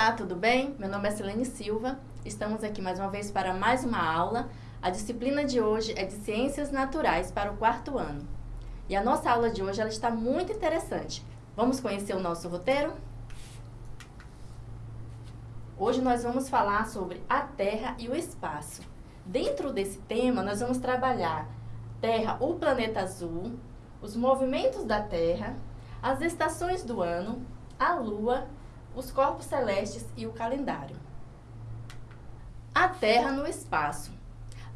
Olá, tudo bem? Meu nome é Selene Silva. Estamos aqui mais uma vez para mais uma aula. A disciplina de hoje é de Ciências Naturais para o quarto ano. E a nossa aula de hoje ela está muito interessante. Vamos conhecer o nosso roteiro? Hoje nós vamos falar sobre a Terra e o espaço. Dentro desse tema, nós vamos trabalhar Terra, o planeta azul, os movimentos da Terra, as estações do ano, a Lua, os corpos celestes e o calendário. A Terra no espaço.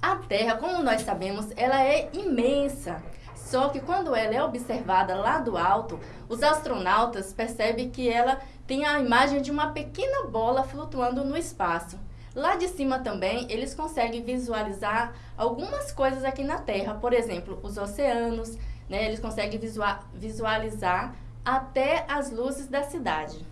A Terra, como nós sabemos, ela é imensa. Só que quando ela é observada lá do alto, os astronautas percebem que ela tem a imagem de uma pequena bola flutuando no espaço. Lá de cima também, eles conseguem visualizar algumas coisas aqui na Terra, por exemplo, os oceanos, né? eles conseguem visualizar até as luzes da cidade.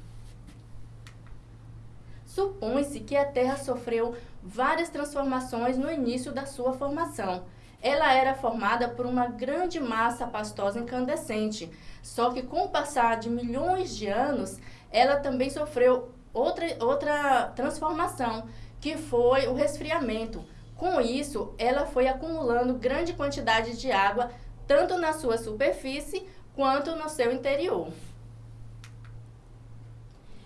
Supõe-se que a Terra sofreu várias transformações no início da sua formação. Ela era formada por uma grande massa pastosa incandescente, só que com o passar de milhões de anos, ela também sofreu outra, outra transformação, que foi o resfriamento. Com isso, ela foi acumulando grande quantidade de água, tanto na sua superfície quanto no seu interior.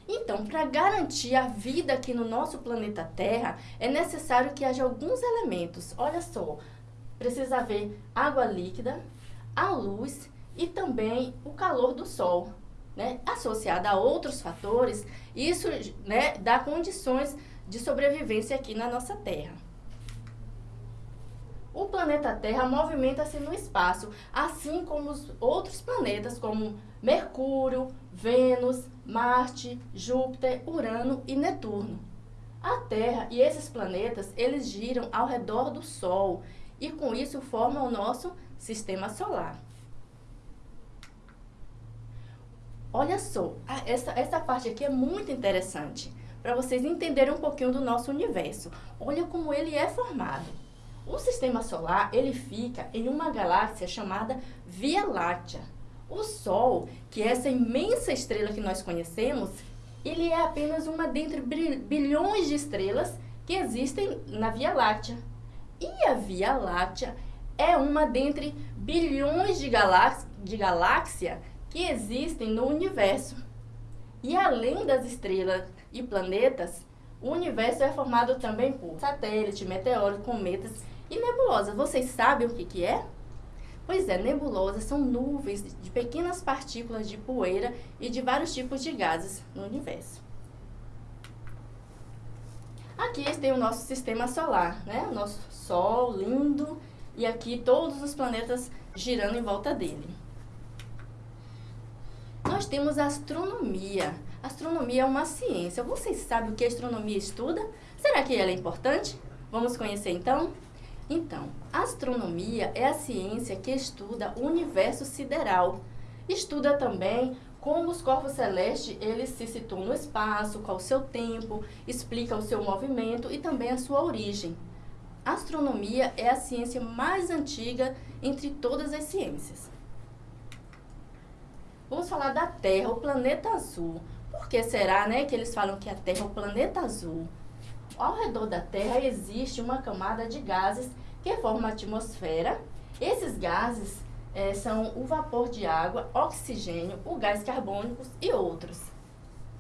Então, para garantir a vida aqui no nosso planeta Terra, é necessário que haja alguns elementos. Olha só, precisa haver água líquida, a luz e também o calor do Sol. Né? Associado a outros fatores, isso né, dá condições de sobrevivência aqui na nossa Terra. O planeta Terra movimenta-se no espaço, assim como os outros planetas, como Mercúrio, Vênus, Marte, Júpiter, Urano e Netuno. A Terra e esses planetas, eles giram ao redor do Sol e com isso formam o nosso sistema solar. Olha só, essa, essa parte aqui é muito interessante para vocês entenderem um pouquinho do nosso universo. Olha como ele é formado. O sistema solar, ele fica em uma galáxia chamada Via Láctea. O Sol, que é essa imensa estrela que nós conhecemos, ele é apenas uma dentre bilhões de estrelas que existem na Via Láctea. E a Via Láctea é uma dentre bilhões de, galáxias de galáxia que existem no universo. E além das estrelas e planetas, o universo é formado também por satélites, meteoros, cometas e nebulosas. Vocês sabem o que, que é? Pois é, nebulosas são nuvens de pequenas partículas de poeira e de vários tipos de gases no universo. Aqui tem o nosso sistema solar, né? O nosso Sol lindo e aqui todos os planetas girando em volta dele. Nós temos a astronomia. Astronomia é uma ciência. Vocês sabem o que a astronomia estuda? Será que ela é importante? Vamos conhecer então? Então, a astronomia é a ciência que estuda o universo sideral. Estuda também como os corpos celestes eles se situam no espaço, qual o seu tempo, explica o seu movimento e também a sua origem. A astronomia é a ciência mais antiga entre todas as ciências. Vamos falar da Terra, o planeta azul. Por que será né, que eles falam que a Terra é o planeta azul? Ao redor da Terra existe uma camada de gases que forma a atmosfera. Esses gases é, são o vapor de água, oxigênio, o gás carbônico e outros.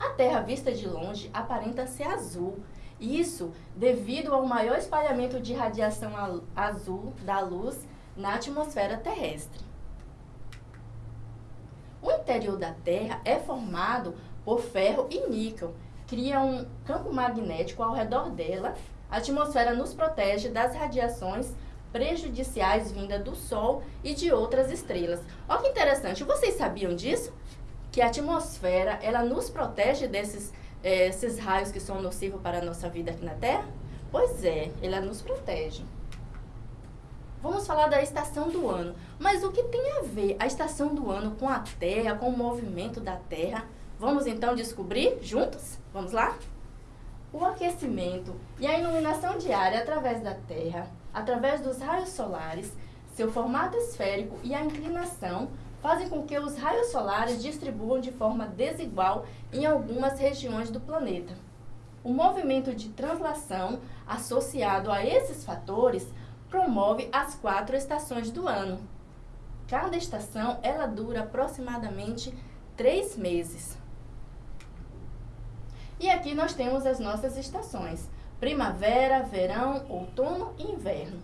A Terra vista de longe aparenta ser azul. Isso devido ao maior espalhamento de radiação azul da luz na atmosfera terrestre. O interior da Terra é formado por ferro e níquel, cria um campo magnético ao redor dela. A atmosfera nos protege das radiações prejudiciais vindas do Sol e de outras estrelas. Olha que interessante, vocês sabiam disso? Que a atmosfera, ela nos protege desses é, esses raios que são nocivos para a nossa vida aqui na Terra? Pois é, ela nos protege. Vamos falar da estação do ano. Mas o que tem a ver a estação do ano com a Terra, com o movimento da Terra? Vamos então descobrir juntos? Vamos lá? O aquecimento e a iluminação diária através da Terra, através dos raios solares, seu formato esférico e a inclinação fazem com que os raios solares distribuam de forma desigual em algumas regiões do planeta. O movimento de translação associado a esses fatores promove as quatro estações do ano. Cada estação ela dura aproximadamente três meses. E aqui nós temos as nossas estações: primavera, verão, outono e inverno.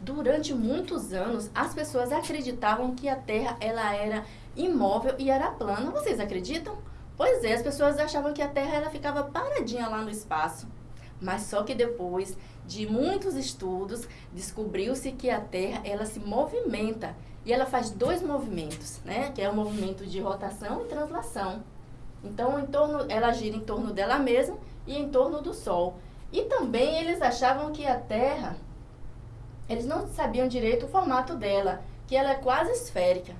Durante muitos anos, as pessoas acreditavam que a Terra ela era imóvel e era plana. Vocês acreditam? Pois é, as pessoas achavam que a Terra ela ficava paradinha lá no espaço. Mas só que depois de muitos estudos, descobriu-se que a Terra ela se movimenta e ela faz dois movimentos, né? Que é o movimento de rotação e translação. Então, em torno, ela gira em torno dela mesma e em torno do Sol. E também eles achavam que a Terra, eles não sabiam direito o formato dela, que ela é quase esférica.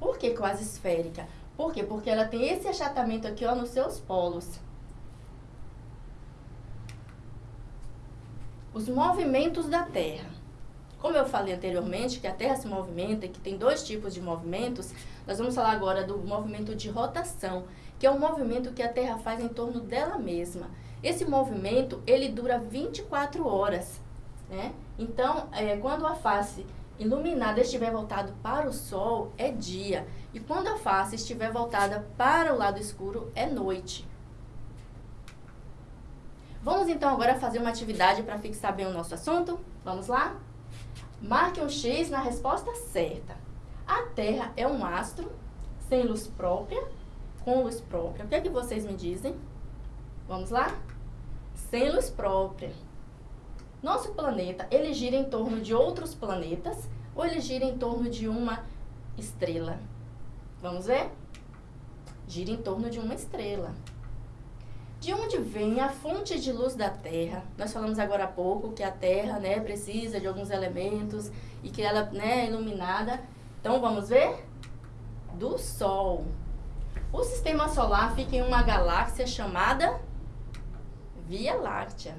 Por que quase esférica? Por quê? Porque ela tem esse achatamento aqui ó, nos seus polos. Os movimentos da Terra. Como eu falei anteriormente, que a Terra se movimenta e que tem dois tipos de movimentos, nós vamos falar agora do movimento de rotação, que é o movimento que a Terra faz em torno dela mesma. Esse movimento, ele dura 24 horas, né? Então, é, quando a face iluminada estiver voltado para o Sol, é dia. E quando a face estiver voltada para o lado escuro, é noite. Vamos então agora fazer uma atividade para fixar bem o nosso assunto? Vamos lá? Marque um X na resposta certa. A Terra é um astro sem luz própria, com luz própria. O que é que vocês me dizem? Vamos lá? Sem luz própria. Nosso planeta, ele gira em torno de outros planetas ou ele gira em torno de uma estrela? Vamos ver? Gira em torno de uma estrela. De onde vem a fonte de luz da Terra? Nós falamos agora há pouco que a Terra né, precisa de alguns elementos e que ela né, é iluminada. Então, vamos ver? Do Sol. O Sistema Solar fica em uma galáxia chamada Via Láctea.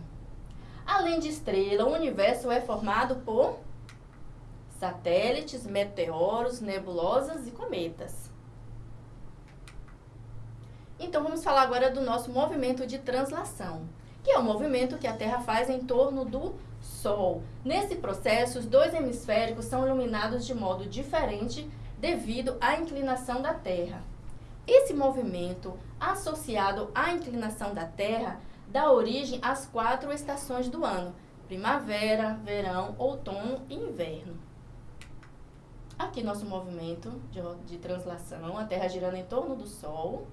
Além de estrela, o universo é formado por satélites, meteoros, nebulosas e cometas. Então vamos falar agora do nosso movimento de translação, que é o movimento que a Terra faz em torno do Sol. Nesse processo, os dois hemisféricos são iluminados de modo diferente devido à inclinação da Terra. Esse movimento, associado à inclinação da Terra, dá origem às quatro estações do ano: primavera, verão, outono e inverno. Aqui nosso movimento de, de translação, a Terra girando em torno do Sol.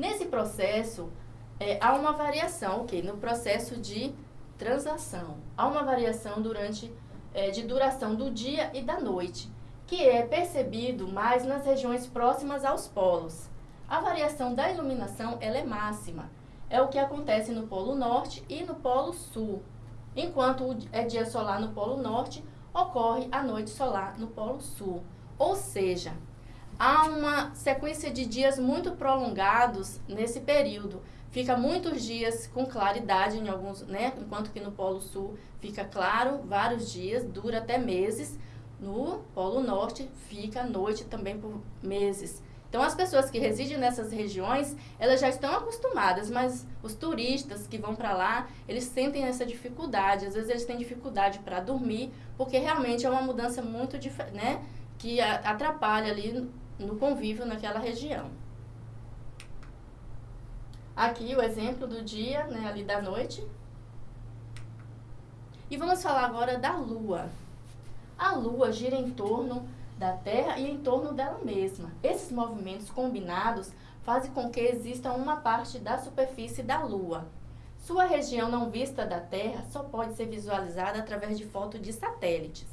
Nesse processo, é, há uma variação, ok? No processo de transação. Há uma variação durante é, de duração do dia e da noite, que é percebido mais nas regiões próximas aos polos. A variação da iluminação ela é máxima. É o que acontece no Polo Norte e no Polo Sul. Enquanto é dia solar no Polo Norte, ocorre a noite solar no Polo Sul. Ou seja, há uma sequência de dias muito prolongados nesse período. Fica muitos dias com claridade em alguns, né? Enquanto que no Polo Sul fica claro vários dias, dura até meses. No Polo Norte fica noite também por meses. Então, as pessoas que residem nessas regiões, elas já estão acostumadas, mas os turistas que vão para lá, eles sentem essa dificuldade. Às vezes, eles têm dificuldade para dormir, porque realmente é uma mudança muito, né, que atrapalha ali no convívio naquela região. Aqui o exemplo do dia, né, ali da noite. E vamos falar agora da Lua. A Lua gira em torno da Terra e em torno dela mesma. Esses movimentos combinados fazem com que exista uma parte da superfície da Lua. Sua região não vista da Terra só pode ser visualizada através de foto de satélites.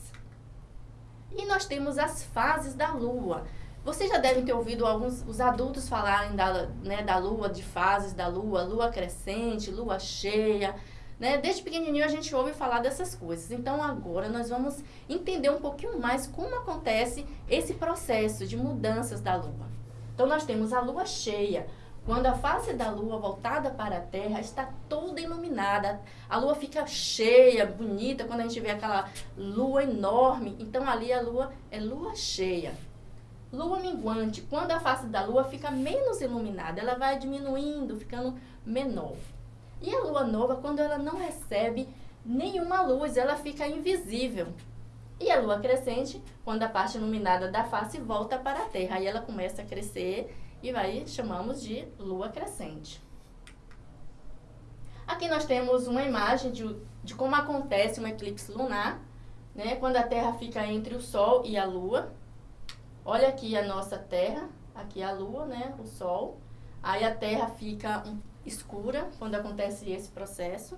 E nós temos as fases da Lua. Vocês já devem ter ouvido alguns os adultos falarem da, né, da lua, de fases da lua, lua crescente, lua cheia. Né? Desde pequenininho a gente ouve falar dessas coisas. Então agora nós vamos entender um pouquinho mais como acontece esse processo de mudanças da lua. Então nós temos a lua cheia. Quando a face da lua voltada para a Terra está toda iluminada, a lua fica cheia, bonita, quando a gente vê aquela lua enorme. Então ali a lua é lua cheia. Lua minguante, quando a face da lua fica menos iluminada, ela vai diminuindo, ficando menor. E a lua nova, quando ela não recebe nenhuma luz, ela fica invisível. E a lua crescente, quando a parte iluminada da face volta para a Terra, aí ela começa a crescer e vai chamamos de lua crescente. Aqui nós temos uma imagem de, de como acontece um eclipse lunar, né? Quando a Terra fica entre o Sol e a Lua. Olha aqui a nossa Terra, aqui a Lua, né? O Sol. Aí a Terra fica escura quando acontece esse processo.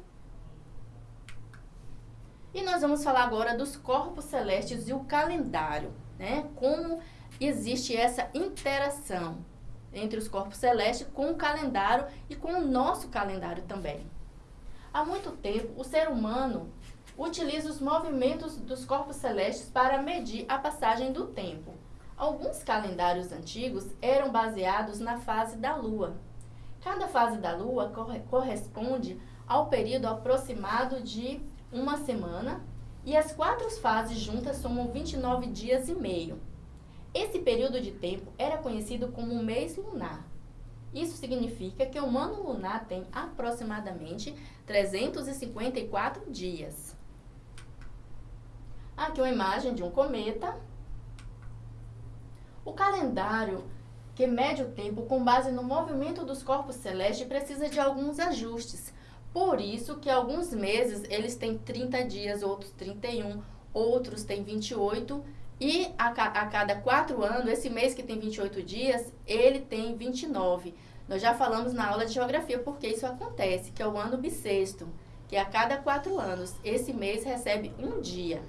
E nós vamos falar agora dos corpos celestes e o calendário, né? Como existe essa interação entre os corpos celestes com o calendário e com o nosso calendário também. Há muito tempo, o ser humano utiliza os movimentos dos corpos celestes para medir a passagem do tempo. Alguns calendários antigos eram baseados na fase da Lua. Cada fase da Lua corresponde ao período aproximado de uma semana e as quatro fases juntas somam 29 dias e meio. Esse período de tempo era conhecido como mês lunar. Isso significa que o ano lunar tem aproximadamente 354 dias. Aqui uma imagem de um cometa. O calendário que mede o tempo com base no movimento dos corpos celestes precisa de alguns ajustes. Por isso que alguns meses eles têm 30 dias, outros 31, outros têm 28 e a, a cada quatro anos, esse mês que tem 28 dias, ele tem 29. Nós já falamos na aula de geografia porque isso acontece, que é o ano bissexto, que a cada quatro anos, esse mês recebe um dia.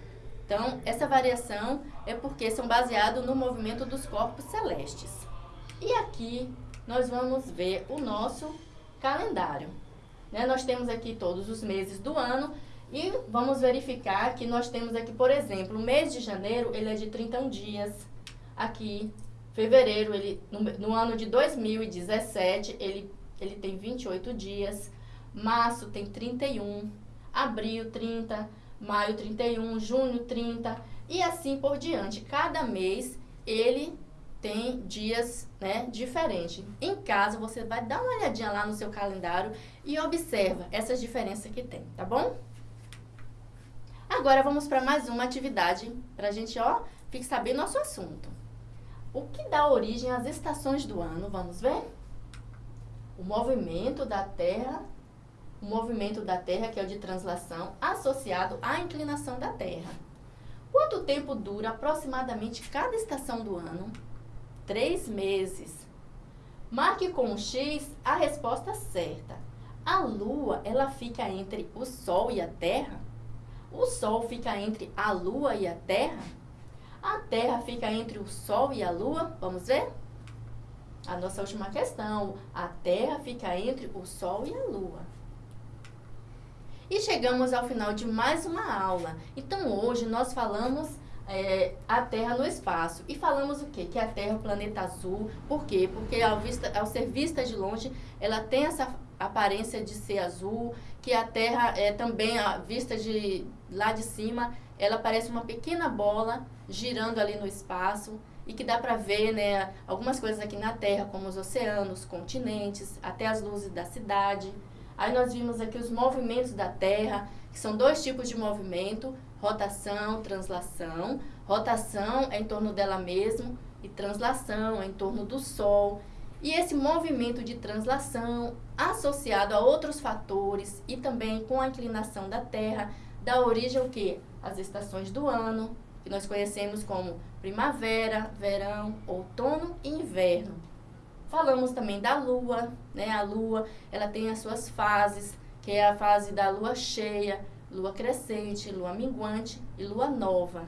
Então, essa variação é porque são baseados no movimento dos corpos celestes. E aqui nós vamos ver o nosso calendário. Né? Nós temos aqui todos os meses do ano e vamos verificar que nós temos aqui, por exemplo, o mês de janeiro, ele é de 31 dias. Aqui, fevereiro, ele, no, no ano de 2017, ele, ele tem 28 dias. Março tem 31, abril 30, maio 31, junho 30 e assim por diante. Cada mês ele tem dias né, diferentes. Em casa, você vai dar uma olhadinha lá no seu calendário e observa essas diferenças que tem, tá bom? Agora vamos para mais uma atividade para a gente, ó, fixar bem nosso assunto. O que dá origem às estações do ano? Vamos ver? O movimento da Terra, o movimento da Terra, que é o de translação, associado à inclinação da Terra. Quanto tempo dura aproximadamente cada estação do ano? Três meses. Marque com um X a resposta certa. A Lua, ela fica entre o Sol e a Terra? O Sol fica entre a Lua e a Terra? A Terra fica entre o Sol e a Lua? Vamos ver? A nossa última questão. A Terra fica entre o Sol e a Lua. E chegamos ao final de mais uma aula. Então, hoje nós falamos é, a Terra no espaço. E falamos o quê? Que a Terra é o planeta azul. Por quê? Porque ao, vista, ao ser vista de longe, ela tem essa aparência de ser azul, que a Terra é também a vista de lá de cima, ela parece uma pequena bola girando ali no espaço e que dá para ver, né, algumas coisas aqui na Terra, como os oceanos, continentes, até as luzes da cidade. Aí nós vimos aqui os movimentos da Terra, que são dois tipos de movimento, rotação, translação. Rotação é em torno dela mesma e translação é em torno do Sol. E esse movimento de translação, associado a outros fatores e também com a inclinação da Terra, dá origem ao que? As estações do ano, que nós conhecemos como primavera, verão, outono e inverno. Falamos também da lua, né? A lua, ela tem as suas fases, que é a fase da lua cheia, lua crescente, lua minguante e lua nova.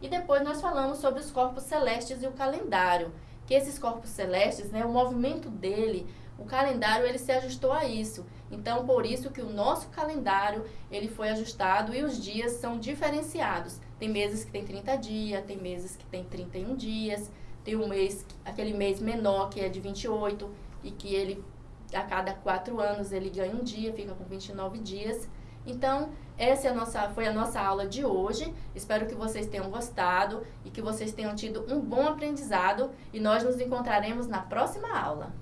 E depois nós falamos sobre os corpos celestes e o calendário, que esses corpos celestes, né, o movimento dele, o calendário ele se ajustou a isso. Então, por isso que o nosso calendário ele foi ajustado e os dias são diferenciados. Tem meses que tem 30 dias, tem meses que tem 31 dias, tem um mês, aquele mês menor que é de 28 e que ele a cada quatro anos ele ganha um dia, fica com 29 dias. Então, essa é a nossa, foi a nossa aula de hoje. Espero que vocês tenham gostado e que vocês tenham tido um bom aprendizado. E nós nos encontraremos na próxima aula.